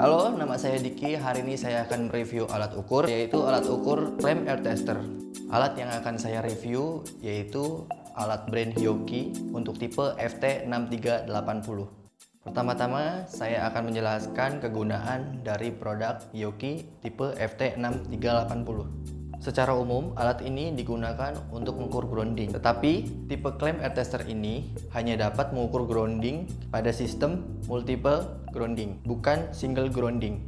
Halo, nama saya Diki. Hari ini saya akan mereview alat ukur, yaitu alat ukur Flame Air Tester. Alat yang akan saya review yaitu alat brand Hyoki untuk tipe FT6380. Pertama-tama, saya akan menjelaskan kegunaan dari produk Hyoki tipe FT6380. Secara umum, alat ini digunakan untuk mengukur grounding. Tetapi, tipe claim air tester ini hanya dapat mengukur grounding pada sistem multiple grounding, bukan single grounding.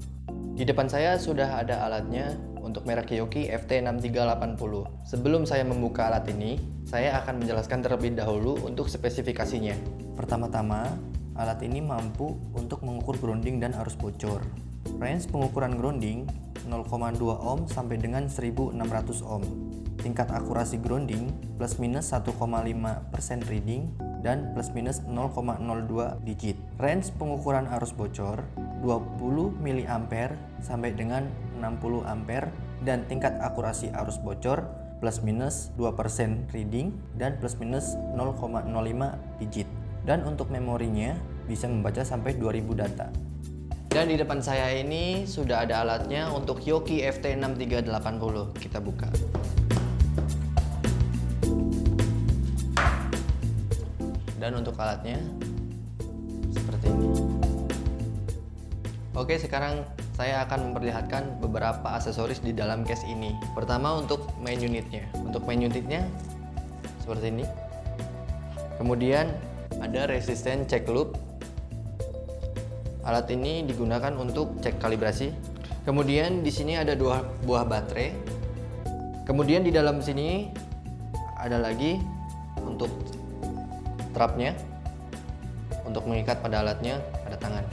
Di depan saya sudah ada alatnya untuk merek Kiyoki FT6380. Sebelum saya membuka alat ini, saya akan menjelaskan terlebih dahulu untuk spesifikasinya. Pertama-tama, alat ini mampu untuk mengukur grounding dan arus bocor. Range pengukuran grounding 0,2 ohm sampai dengan 1600 ohm. Tingkat akurasi grounding plus minus 1,5% reading dan plus minus 0,02 digit. Range pengukuran arus bocor 20 mA sampai dengan 60 ampere dan tingkat akurasi arus bocor plus minus 2% reading dan plus minus 0,05 digit. Dan untuk memorinya bisa membaca sampai 2000 data. Dan di depan saya ini sudah ada alatnya untuk Yoki FT6380. Kita buka. Dan untuk alatnya seperti ini. Oke, sekarang saya akan memperlihatkan beberapa aksesoris di dalam case ini. Pertama untuk main unitnya. Untuk main unitnya seperti ini. Kemudian ada resisten check loop Alat ini digunakan untuk cek kalibrasi. Kemudian di sini ada dua buah baterai. Kemudian di dalam sini ada lagi untuk trapnya untuk mengikat pada alatnya pada tangan.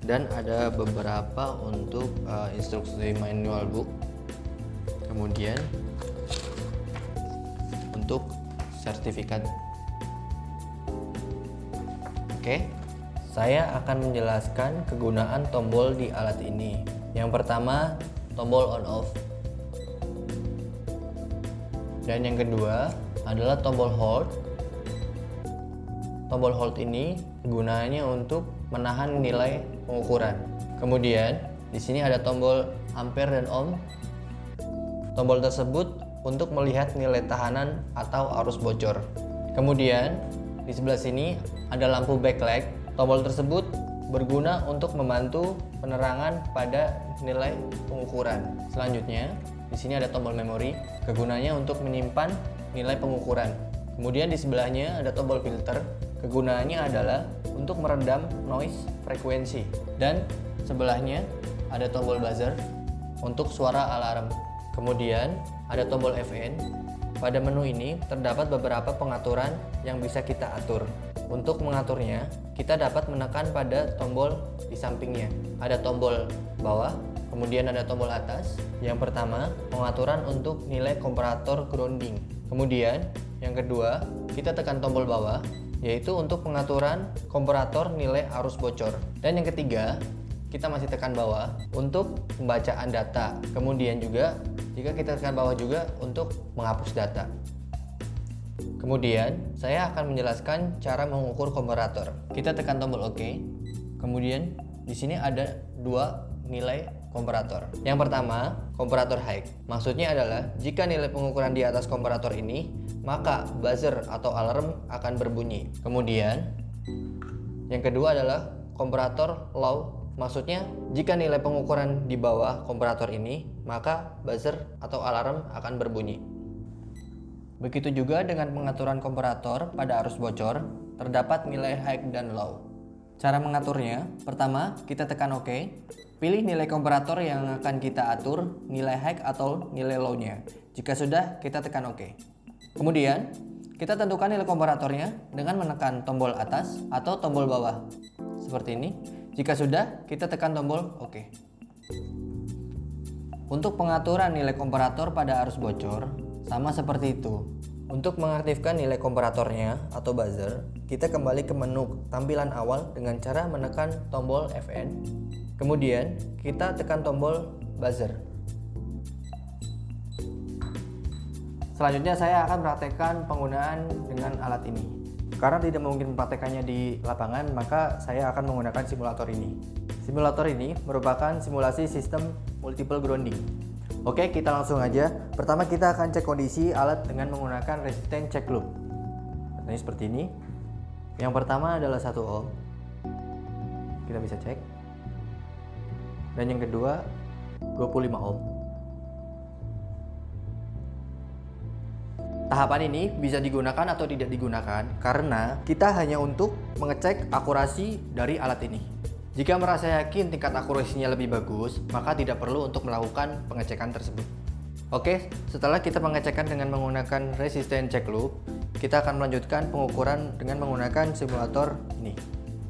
Dan ada beberapa untuk uh, instruksi manual book. Kemudian untuk sertifikat. Oke. Okay. Saya akan menjelaskan kegunaan tombol di alat ini. Yang pertama, tombol on off. Dan yang kedua adalah tombol hold. Tombol hold ini gunanya untuk menahan nilai pengukuran. Kemudian, di sini ada tombol ampere dan ohm. Tombol tersebut untuk melihat nilai tahanan atau arus bocor. Kemudian, di sebelah sini ada lampu backlight Tombol tersebut berguna untuk membantu penerangan pada nilai pengukuran. Selanjutnya, di sini ada tombol memori, kegunaannya untuk menyimpan nilai pengukuran. Kemudian di sebelahnya ada tombol filter, kegunaannya adalah untuk meredam noise frekuensi. Dan sebelahnya ada tombol buzzer untuk suara alarm. Kemudian ada tombol FN. Pada menu ini terdapat beberapa pengaturan yang bisa kita atur. Untuk mengaturnya, kita dapat menekan pada tombol di sampingnya. Ada tombol bawah, kemudian ada tombol atas. Yang pertama, pengaturan untuk nilai komparator grounding. Kemudian, yang kedua, kita tekan tombol bawah, yaitu untuk pengaturan komparator nilai arus bocor. Dan yang ketiga, kita masih tekan bawah untuk pembacaan data. Kemudian juga, jika kita tekan bawah juga untuk menghapus data. Kemudian, saya akan menjelaskan cara mengukur komparator. Kita tekan tombol OK. Kemudian, di sini ada dua nilai komparator. Yang pertama, komparator high. Maksudnya adalah jika nilai pengukuran di atas komparator ini, maka buzzer atau alarm akan berbunyi. Kemudian, yang kedua adalah komparator low. Maksudnya, jika nilai pengukuran di bawah komparator ini, maka buzzer atau alarm akan berbunyi. Begitu juga dengan pengaturan komparator pada arus bocor, terdapat nilai high dan low. Cara mengaturnya, pertama kita tekan OK, pilih nilai komparator yang akan kita atur, nilai high atau nilai low-nya. Jika sudah, kita tekan OK. Kemudian, kita tentukan nilai komparatornya dengan menekan tombol atas atau tombol bawah. Seperti ini. Jika sudah, kita tekan tombol OK. Untuk pengaturan nilai komparator pada arus bocor, sama seperti itu. Untuk mengaktifkan nilai komparatornya atau buzzer, kita kembali ke menu tampilan awal dengan cara menekan tombol FN. Kemudian, kita tekan tombol buzzer. Selanjutnya saya akan praktekkan penggunaan dengan alat ini. Karena tidak mungkin mempraktekannya di lapangan, maka saya akan menggunakan simulator ini. Simulator ini merupakan simulasi sistem multiple grounding. Oke, kita langsung aja. Pertama kita akan cek kondisi alat dengan menggunakan resistance check loop. Ini seperti ini. Yang pertama adalah 1 ohm. Kita bisa cek. Dan yang kedua 25 ohm. Tahapan ini bisa digunakan atau tidak digunakan karena kita hanya untuk mengecek akurasi dari alat ini. Jika merasa yakin tingkat akurasinya lebih bagus, maka tidak perlu untuk melakukan pengecekan tersebut. Oke, setelah kita pengecekan dengan menggunakan resistance check loop, kita akan melanjutkan pengukuran dengan menggunakan simulator ini.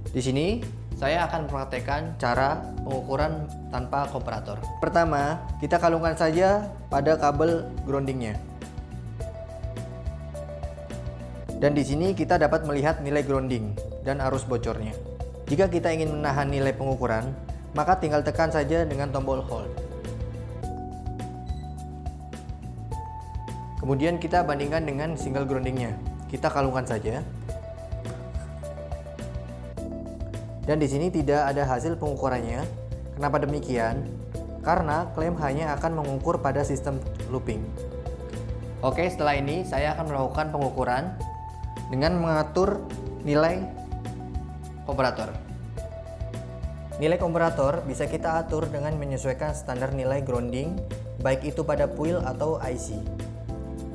Di sini, saya akan mempraktekkan cara pengukuran tanpa komparator. Pertama, kita kalungkan saja pada kabel groundingnya. Dan di sini kita dapat melihat nilai grounding dan arus bocornya. Jika kita ingin menahan nilai pengukuran, maka tinggal tekan saja dengan tombol hold. Kemudian kita bandingkan dengan single groundingnya. Kita kalungkan saja. Dan di sini tidak ada hasil pengukurannya. Kenapa demikian? Karena klaim hanya akan mengukur pada sistem looping. Oke, setelah ini saya akan melakukan pengukuran dengan mengatur nilai komparator. Nilai komparator bisa kita atur dengan menyesuaikan standar nilai grounding baik itu pada puil atau IC.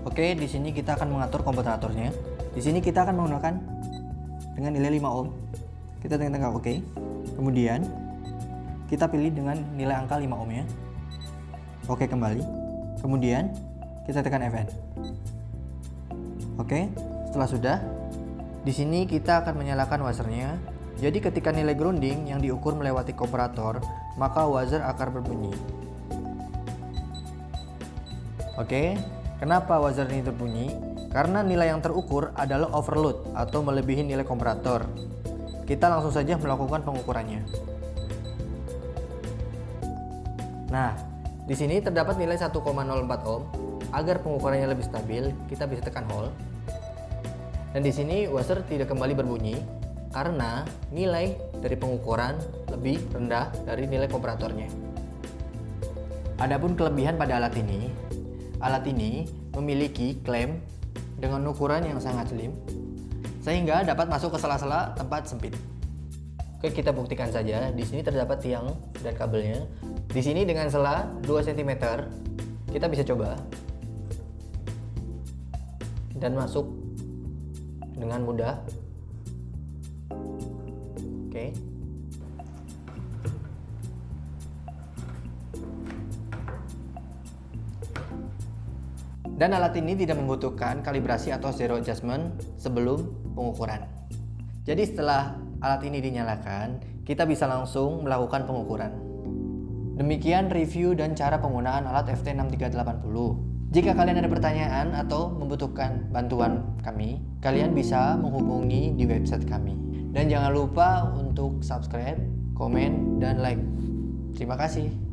Oke, di sini kita akan mengatur komparatornya. Di sini kita akan menggunakan dengan nilai 5 ohm. Kita tekan oke. Kemudian kita pilih dengan nilai angka 5 ohm ya. Oke, kembali. Kemudian kita tekan Fn. Oke, setelah sudah, di sini kita akan menyalakan wasernya. Jadi ketika nilai grounding yang diukur melewati komparator, maka wazer akan berbunyi. Oke, kenapa wazer ini berbunyi? Karena nilai yang terukur adalah overload atau melebihi nilai komparator. Kita langsung saja melakukan pengukurannya. Nah, di sini terdapat nilai 1,04 ohm. Agar pengukurannya lebih stabil, kita bisa tekan hold. Dan di sini washer tidak kembali berbunyi karena nilai dari pengukuran lebih rendah dari nilai komparatornya. Adapun kelebihan pada alat ini, alat ini memiliki klem dengan ukuran yang sangat slim sehingga dapat masuk ke sela-sela tempat sempit. Oke, kita buktikan saja. Di sini terdapat tiang dan kabelnya. Di sini dengan sela 2 cm, kita bisa coba dan masuk dengan mudah. Oke. Dan alat ini tidak membutuhkan kalibrasi atau zero adjustment sebelum pengukuran. Jadi setelah alat ini dinyalakan, kita bisa langsung melakukan pengukuran. Demikian review dan cara penggunaan alat FT6380. Jika kalian ada pertanyaan atau membutuhkan bantuan kami, kalian bisa menghubungi di website kami. Dan jangan lupa untuk subscribe, komen, dan like. Terima kasih.